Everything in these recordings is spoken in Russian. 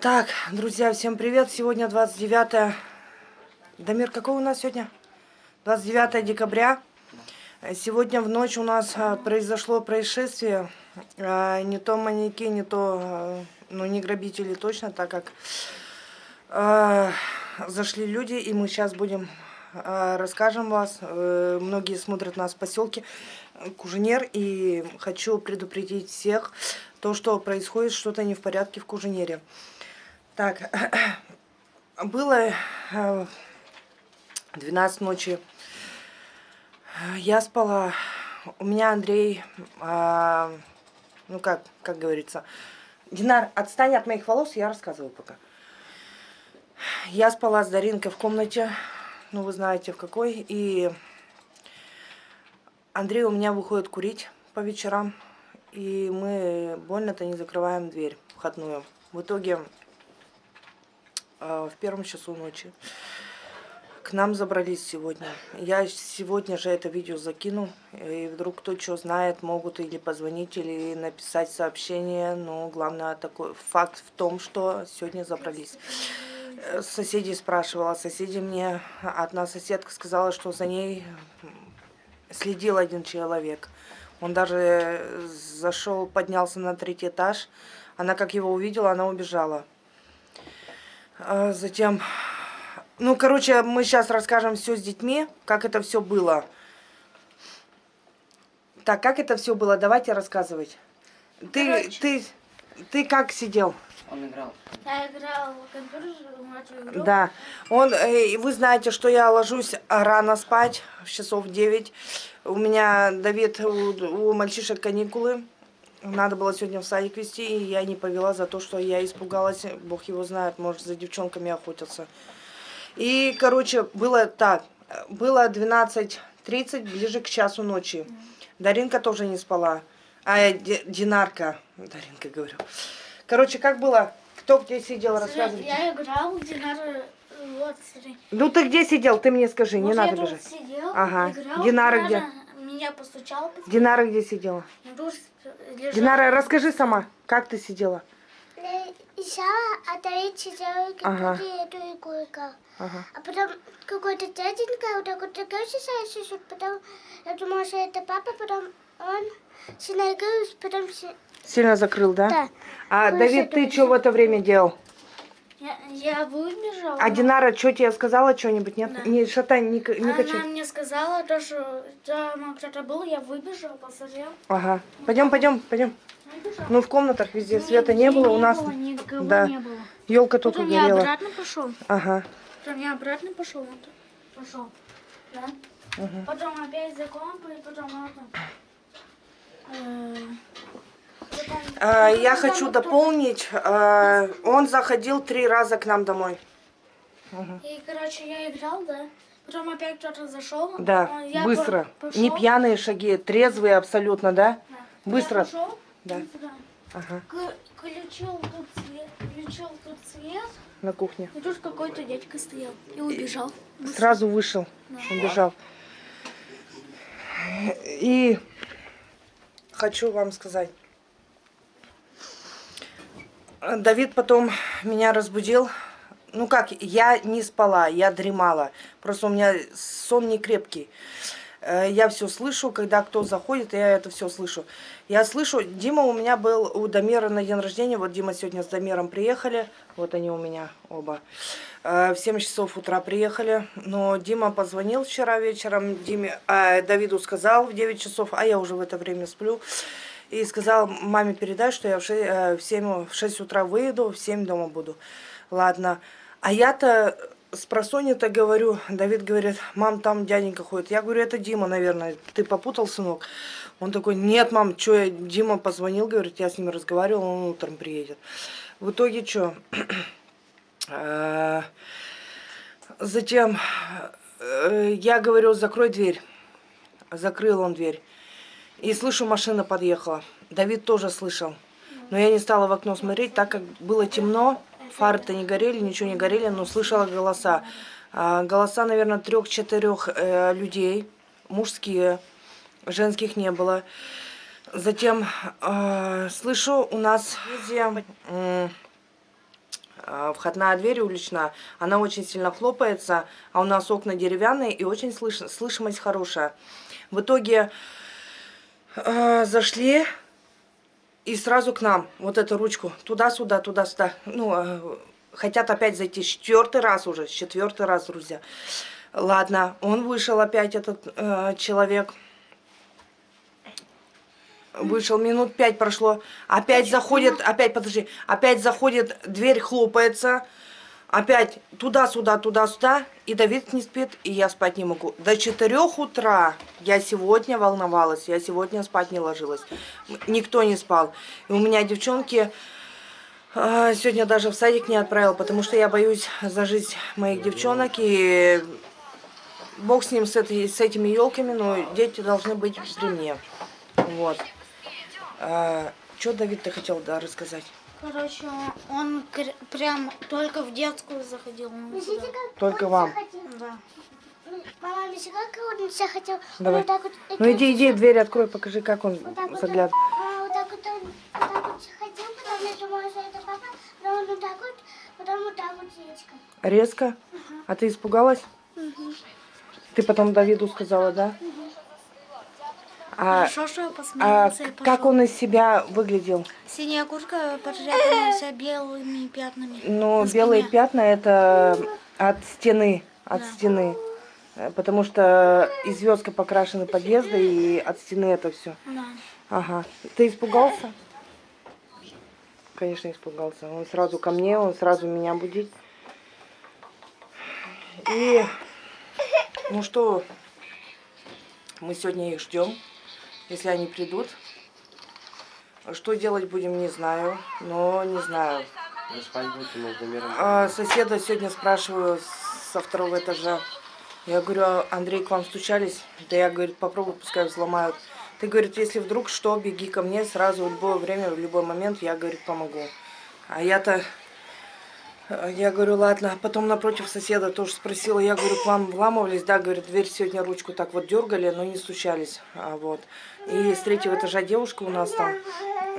Так, друзья, всем привет. Сегодня 29... Дамир, какой у нас сегодня? 29 декабря. Сегодня в ночь у нас а, произошло происшествие. А, не то маньяки, не то... а, Ну, не грабители точно, так как зашли люди, и мы сейчас будем расскажем вас. Э, Многие смотрят нас в поселке Куженер, и хочу предупредить всех, то, что происходит что-то не в порядке в Куженере. Так, было э, 12 ночи. Я спала. У меня Андрей, а, ну как, как говорится, Динар, отстань от моих волос, я рассказываю пока. Я спала с Даринкой в комнате, ну вы знаете в какой, и Андрей у меня выходит курить по вечерам, и мы больно-то не закрываем дверь входную. В итоге э, в первом часу ночи к нам забрались сегодня. Я сегодня же это видео закину, и вдруг кто что знает, могут или позвонить, или написать сообщение, но главное такой факт в том, что сегодня забрались. Э, Соседей спрашивала, соседи мне, одна соседка сказала, что за ней следил один человек. Он даже зашел, поднялся на третий этаж. Она как его увидела, она убежала. А Затем, ну, короче, мы сейчас расскажем все с детьми, как это все было. Так, как это все было? Давайте рассказывать. Ты, Короче. ты, ты как сидел? Он играл. Я играл в компьютер, игру. Да. Он, э, вы знаете, что я ложусь рано спать, в часов 9. У меня, Давид, у, у мальчишек каникулы. Надо было сегодня в садик вести, и я не повела за то, что я испугалась. Бог его знает, может, за девчонками охотятся. И, короче, было так. Было 12.30, ближе к часу ночи. Даринка тоже не спала. А, э, Ди- Динарка. Даринка, говорю. Короче, как было? Кто где сидел, рассказывайте. Я играл, Динара, вот, смотри. Ну ты где сидел? Ты мне скажи, не Вот надо бежать. сидел, Ага. играл, Динара Динара где? Меня постучал. Динара где сидела? Я тут лежал. Динара, расскажи сама, как ты сидела? Я отдали сидела Ага. эту игру Ага. А потом какой-то дяденька вот так вот такой потом я думала, что это папа, потом он сильно играл, потом... си- Сильно закрыл, да? Да. А Ну, Давид, ты что в это время делал? Я, я выбежал. А Динара что тебе сказала что-нибудь? Нет? Да. Не шатай, не, не Она качай. мне сказала, то, что там кто-то был, я выбежал, посмотрел. Ага. Пойдем, пойдем, пойдем. Ну в комнатах везде света не было, у нас было, никого да. не было. елка только Потом я горела. обратно пошел. Ага. Потом я обратно пошел, вот пошел, да. Потом опять за компой, потом это. э, я потом хочу дополнить. а, Он заходил три раза к нам домой. И, короче, я играл, да. Потом опять кто-то зашел. Да, я быстро. по- Не пошел, пьяные шаги, трезвые абсолютно, да? да. быстро. Я пошел, Да. Ага. К- Включил тут свет, включил тут свет, На кухне. и тут какой-то дядька стоял и убежал. Сразу вышел, убежал. И хочу вам сказать. Давид потом меня разбудил. Ну как, я не спала, я дремала. Просто у меня сон не крепкий. Э, Я все слышу, когда кто заходит, я это все слышу. Я слышу, Дима у меня был у Дамира на день рождения. Вот Дима сегодня с Дамиром приехали. Вот они у меня оба. Э, В 7 часов утра приехали. Но Дима позвонил вчера вечером. Диме, а, Давиду сказал в 9 часов, а я уже в это время сплю. И сказал маме передай, что я в 6, в 7, в 6 утра выеду, в 7 дома буду. Ладно. А я-то с просони-то говорю, Давид говорит, мам, там дяденька ходит. Я говорю, это Дима, наверное. Ты попутал, сынок? Он такой, нет, мам, что, я... Дима позвонил, говорит, я с ним разговаривал, он утром приедет. В итоге что? Затем э, я говорю, закрой дверь. Закрыл он дверь. И слышу, машина подъехала. Давид тоже слышал. Но я не стала в окно смотреть, так как было темно, фары-то не горели, ничего не горели, но слышала голоса. А, голоса, наверное, трех-четырех э, людей, мужские, женских не было. Затем э, слышу, у нас м, входная дверь уличная, она очень сильно хлопается, а у нас окна деревянные и очень слыш слышимость хорошая. В итоге э, зашли и сразу к нам, вот эту ручку, туда-сюда, туда-сюда. Ну, э, хотят опять зайти четвертый раз уже, четвертый раз, друзья. Ладно, он вышел опять, этот э, человек. Вышел, минут пять прошло. Опять заходит, опять, подожди, опять заходит, дверь хлопается. Опять туда-сюда, туда-сюда. И Давид не спит, и я спать не могу. До четырех утра я сегодня волновалась, я сегодня спать не ложилась. Никто не спал. И у меня девчонки э, сегодня даже в садик не отправил, потому что я боюсь за жизнь моих девчонок. И бог с ним, с, этой, с этими елками, но дети должны быть при мне. Вот. А, что Давид ты хотел да, рассказать? Короче, он кр- прям только в детскую заходил. Только вам. Да. Мама, видите, как он захотел? Давай. Вот так вот. Ну иди, иди, дверь открой, покажи, как он Вот заглядывает. а, вот так вот он вот так вот захотел, потом я думала, что это папа, потом он вот так вот, потом вот так вот яичко. Резко? А ты испугалась? Ты потом Давиду сказала, да? А, Хорошо, что я а как он из себя выглядел? Синяя куртка подряпанная вся белыми пятнами. Ну, белые пятна это от стены, от Да. стены. Э, Потому что и звездка покрашены подъезда, и от стены это все. Да. Ага. Ты испугался? Конечно, испугался. Он сразу ко мне, он сразу меня будить. И, ну что, мы сегодня их ждем, если они придут. Что делать будем, не знаю, но не знаю. Вы спать будете между миром. А, соседа сегодня спрашиваю со второго этажа. Я говорю, Андрей, к вам стучались? Да я, говорит, попробуй, пускай взломают. Ты, говорит, если вдруг что, беги ко мне сразу в любое время, в любой момент, я, говорит, помогу. А я-то, я говорю, ладно. Потом напротив соседа тоже спросила, я говорю, к вам вламывались? Да, говорит, дверь сегодня ручку так вот дергали, но не стучались. А, вот. И с третьего этажа девушка у нас там,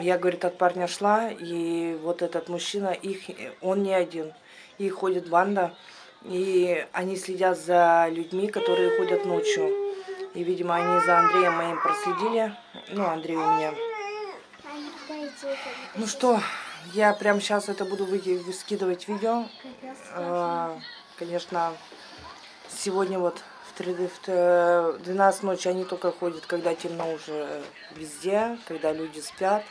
я, говорит, от парня шла, и вот этот мужчина, их, он не один. Их ходит банда, и они следят за людьми, которые ходят ночью. И, видимо, они за Андреем моим проследили. Ну, Андрей у меня. Ну что, я прямо сейчас это буду скидывать видео. А, Конечно, сегодня вот в три- в т- в 12 ночи они только ходят, когда темно уже везде, когда люди спят.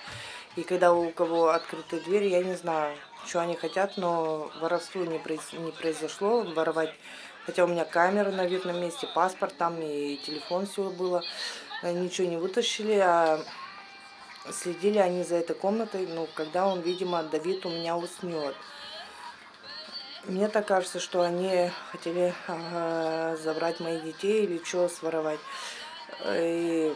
И когда у кого открытые двери, я не знаю, что они хотят, но воровство не, произ- не произошло. Воровать, хотя у меня камера на видном месте, паспорт там и телефон все было. Э, Ничего не вытащили, а следили они за этой комнатой, ну, когда он, видимо, Давид у меня уснет. Мне так кажется, что они хотели э, забрать моих детей или что, своровать. И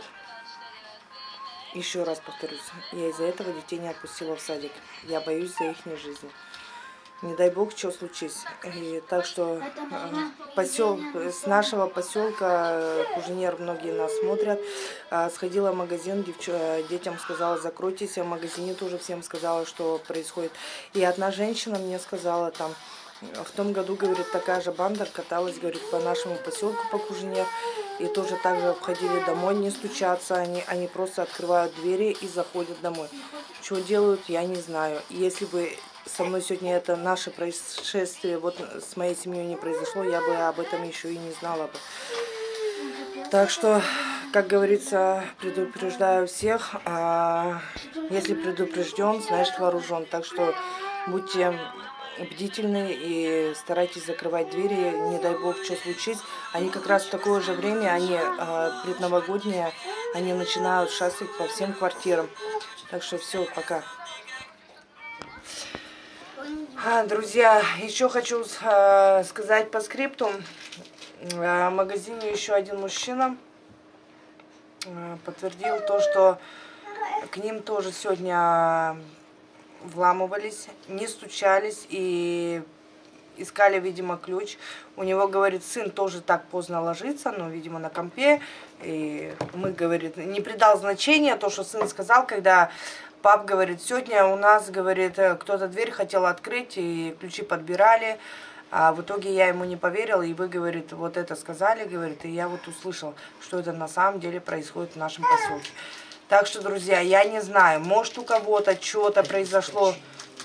еще раз повторюсь, я из-за этого детей не отпустила в садик. Я боюсь за их жизни. Не дай бог, что случится. И так что э, посел, с нашего поселка э, Куженер многие нас смотрят. А, Сходила в магазин, девч- э, детям сказала, закройтесь. В магазине тоже всем сказала, что происходит. И одна женщина мне сказала там, в том году, говорит, такая же банда каталась, говорит, по нашему поселку по Кужине. И тоже так же входили домой, не стучатся. Они, они просто открывают двери и заходят домой. Что делают, я не знаю. Если бы со мной сегодня это наше происшествие вот с моей семьей не произошло, я бы об этом еще и не знала бы. Так что, как говорится, предупреждаю всех, а если предупрежден, значит вооружен. Так что будьте бдительны и старайтесь закрывать двери, не дай бог, что случится. Они как раз в такое же время, они а, предновогодние, они начинают шастать по всем квартирам. Так что все, пока. А, друзья, еще хочу а, сказать по скрипту. А, В магазине еще один мужчина подтвердил то, что к ним тоже сегодня вламывались, не стучались и искали, видимо, ключ. У него, говорит, сын тоже так поздно ложится, но, видимо, на компе. И мы, говорит, не придал значения то, что сын сказал, когда Пап говорит, сегодня у нас, говорит, э, кто-то дверь хотел открыть, и ключи подбирали. А в итоге я ему не поверила, и вы, говорит, вот это сказали, говорит, и я вот услышал, что это на самом деле происходит в нашем поселке. Так что, друзья, я не знаю, может у кого-то что-то произошло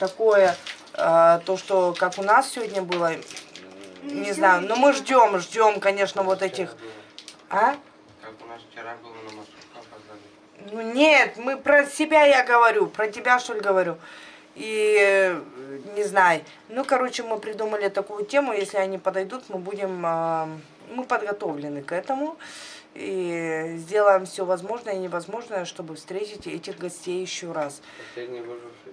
такое, э, то, что как у нас сегодня было, не знаю, но мы ждем, ждем, конечно, вот этих... А? Как у нас вчера было на опоздали. Ну нет, мы про себя я говорю, про тебя что ли говорю. И э, не знаю. Ну, короче, мы придумали такую тему, если они подойдут, мы будем, а, мы подготовлены к этому. И сделаем все возможное и невозможное, чтобы встретить этих гостей еще раз. Последний выживший.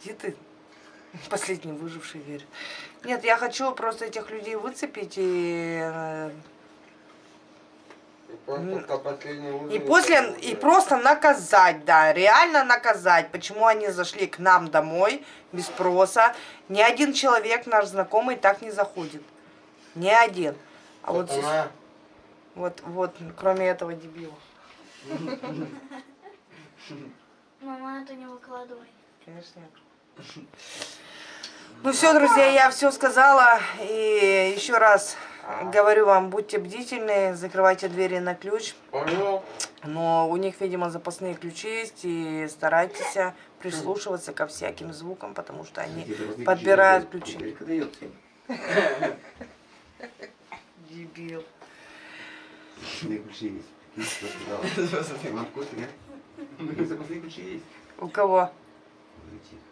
Где ты? Последний выживший верь. Нет, я хочу просто этих людей выцепить и э, И просто кто последний И после, и просто наказать, да, реально наказать, почему они зашли к нам домой без спроса. Ни один человек, наш знакомый, так не заходит. Ни один. А вот здесь, вот, вот, кроме этого дебила. Мама, это не выкладывай. Конечно нет. Ну все, друзья, я все сказала. И еще раз говорю вам, будьте бдительны, закрывайте двери на ключ. Понял? Но у них, видимо, запасные ключи есть, и старайтесь прислушиваться ко всяким звукам, потому что они подбирают ключи. Дебил. ключи есть.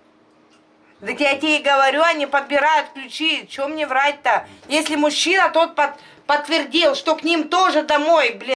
Так я тебе и говорю, они подбирают ключи. Чем мне врать-то? Если мужчина, тот под- подтвердил, что к ним тоже домой, блин.